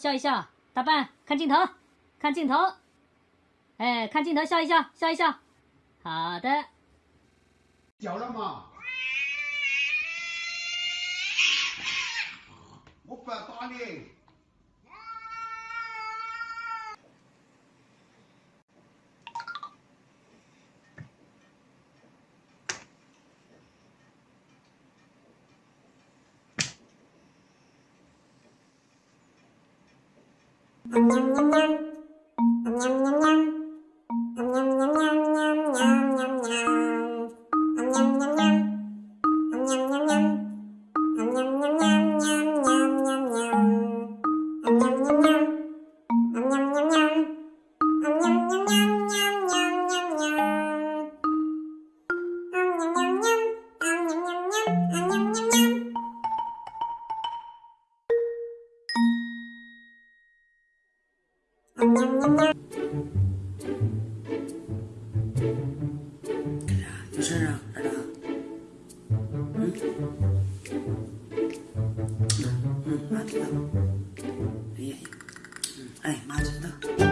笑一笑，大半看镜头，看镜头，哎，看镜头笑一笑，笑一笑，好的。叫了吗？我不要打你。Ням-ням-ням. 有事啊，儿子？嗯，嗯，妈知道。哎呀，嗯，哎，妈知道。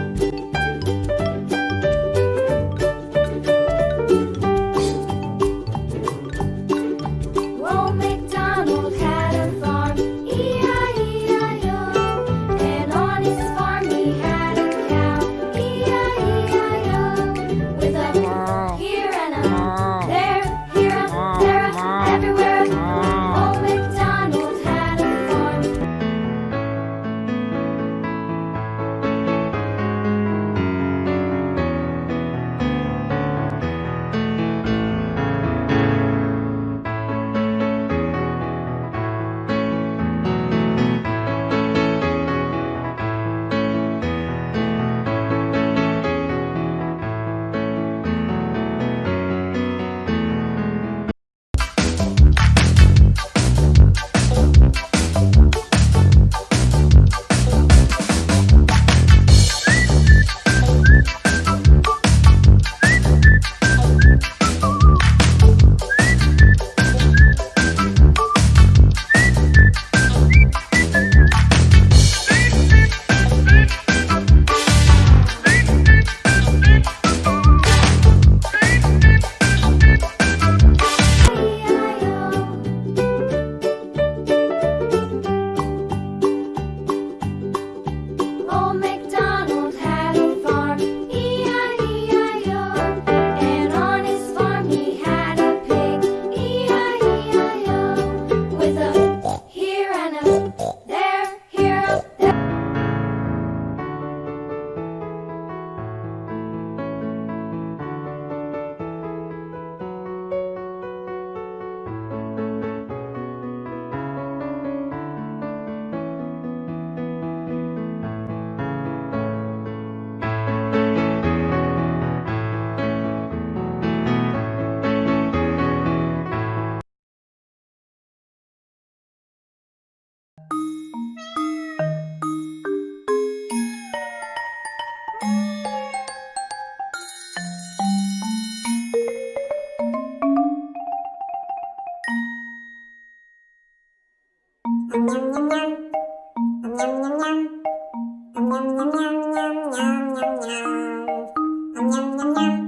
yum yum yum yum yum yum yum yum yum yum yum yum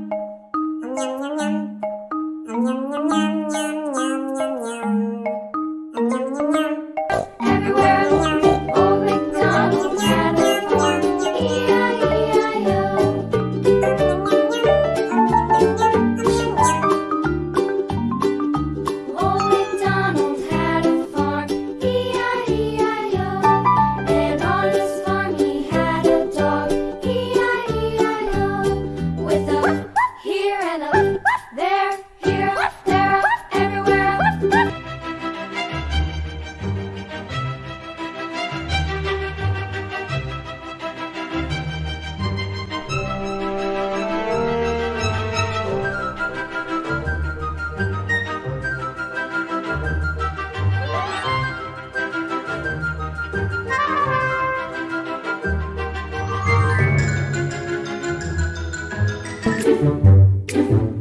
Musik